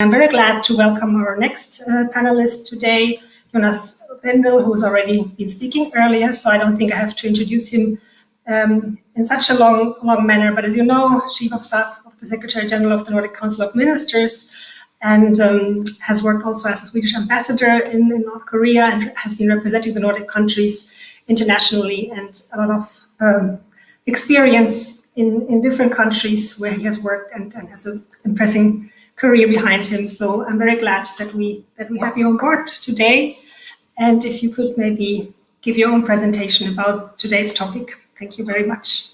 I'm very glad to welcome our next uh, panelist today, Jonas Wendel, who's already been speaking earlier, so I don't think I have to introduce him um, in such a long, long manner. But as you know, Chief of Staff of the Secretary General of the Nordic Council of Ministers, and um, has worked also as a Swedish ambassador in, in, North Korea and has been representing the Nordic countries internationally and a lot of um, experience in, in different countries where he has worked and, and has an impressive career behind him. So I'm very glad that we that we have you on board today. And if you could maybe give your own presentation about today's topic. Thank you very much.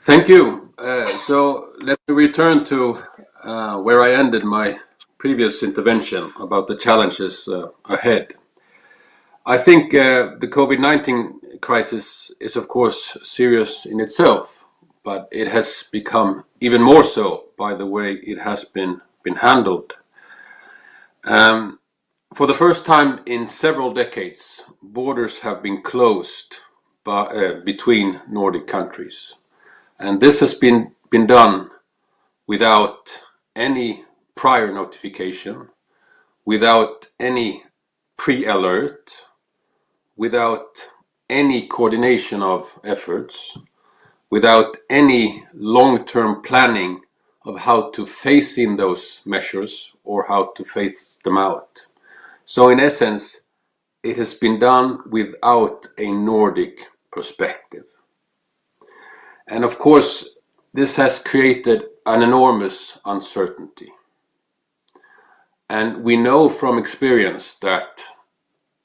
Thank you. Uh, so let me return to uh, where I ended my previous intervention about the challenges uh, ahead. I think uh, the COVID-19 crisis is of course serious in itself, but it has become even more so by the way it has been, been handled. Um, for the first time in several decades, borders have been closed by, uh, between Nordic countries. And this has been, been done without any prior notification, without any pre-alert, without any coordination of efforts, without any long-term planning of how to phase in those measures or how to phase them out. So in essence, it has been done without a Nordic perspective. And of course, this has created an enormous uncertainty. And we know from experience that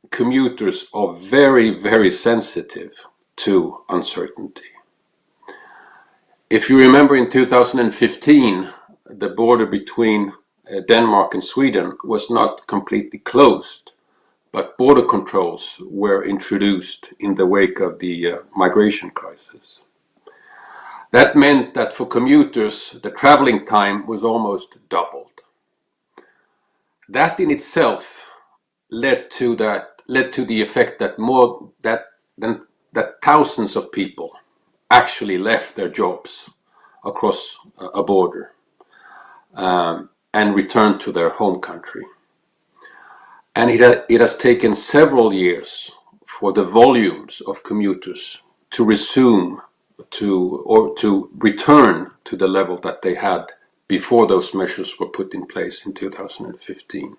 commuters are very, very sensitive to uncertainty. If you remember in 2015, the border between uh, Denmark and Sweden was not completely closed, but border controls were introduced in the wake of the uh, migration crisis. That meant that for commuters, the traveling time was almost doubled. That in itself led to that led to the effect that more that than that thousands of people actually left their jobs across a border um, and returned to their home country. And it, ha it has taken several years for the volumes of commuters to resume to or to return to the level that they had before those measures were put in place in 2015.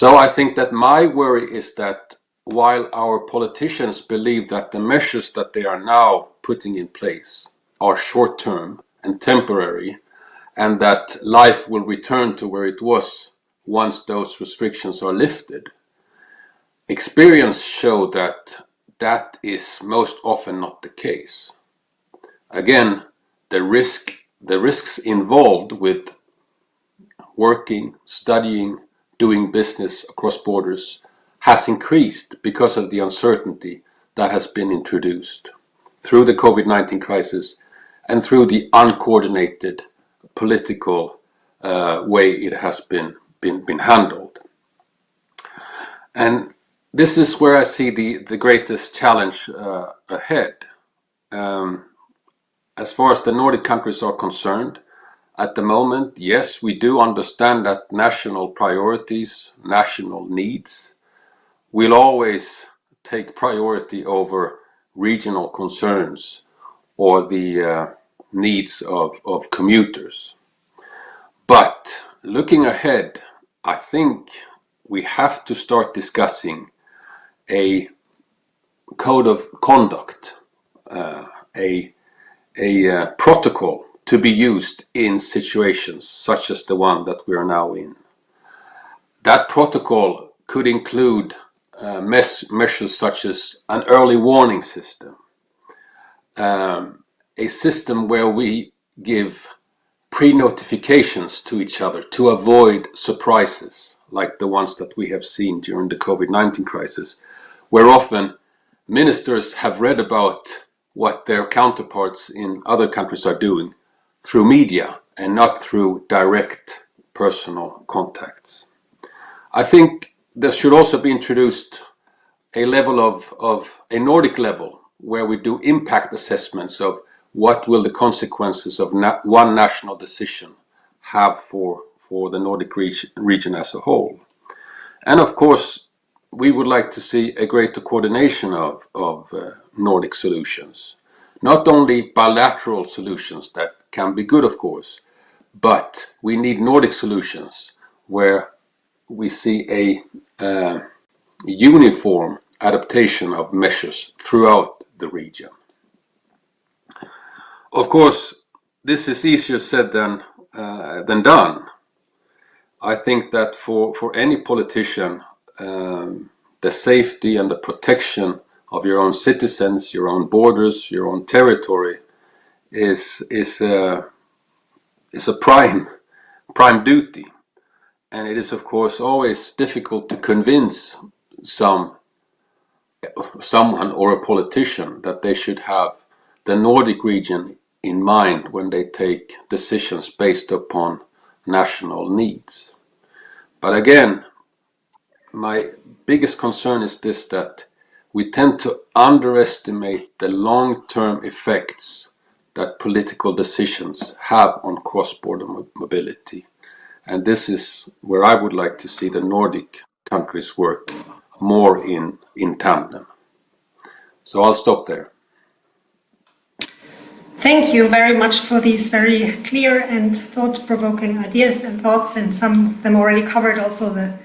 So I think that my worry is that while our politicians believe that the measures that they are now putting in place are short-term and temporary and that life will return to where it was once those restrictions are lifted, experience show that that is most often not the case. Again, the risk, the risks involved with working, studying, doing business across borders has increased because of the uncertainty that has been introduced through the COVID-19 crisis and through the uncoordinated political uh, way it has been, been, been handled. And this is where I see the, the greatest challenge uh, ahead. Um, as far as the Nordic countries are concerned, at the moment, yes, we do understand that national priorities, national needs will always take priority over regional concerns or the uh, needs of, of commuters. But looking ahead, I think we have to start discussing a code of conduct, uh, a, a uh, protocol to be used in situations such as the one that we are now in. That protocol could include uh, measures such as an early warning system, um, a system where we give pre-notifications to each other to avoid surprises like the ones that we have seen during the COVID-19 crisis, where often ministers have read about what their counterparts in other countries are doing through media and not through direct personal contacts. I think there should also be introduced a level of, of a Nordic level where we do impact assessments of what will the consequences of na one national decision have for, for the Nordic region, region as a whole. And of course, we would like to see a greater coordination of, of uh, Nordic solutions. Not only bilateral solutions that can be good, of course, but we need Nordic solutions where we see a uh, uniform adaptation of measures throughout the region. Of course, this is easier said than, uh, than done. I think that for, for any politician, um, the safety and the protection of your own citizens, your own borders, your own territory is, is, a, is a prime, prime duty. And it is of course always difficult to convince some someone or a politician that they should have the Nordic region in mind when they take decisions based upon national needs. But again, my biggest concern is this that we tend to underestimate the long-term effects that political decisions have on cross-border mobility. And this is where I would like to see the Nordic countries work more in, in tandem. So I'll stop there. Thank you very much for these very clear and thought-provoking ideas and thoughts, and some of them already covered also the,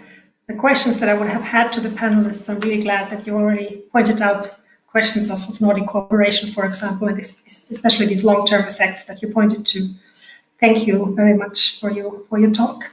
the questions that I would have had to the panelists. I'm really glad that you already pointed out questions of, of Nordic cooperation, for example, and especially these long-term effects that you pointed to. Thank you very much for your, for your talk.